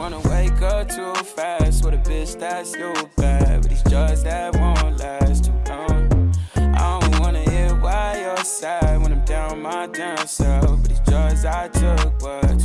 wanna wake up too fast with a bitch that's you bad. But these drugs that won't last too long. I don't wanna hear why you're sad when I'm down my damn self. But these drugs I took, but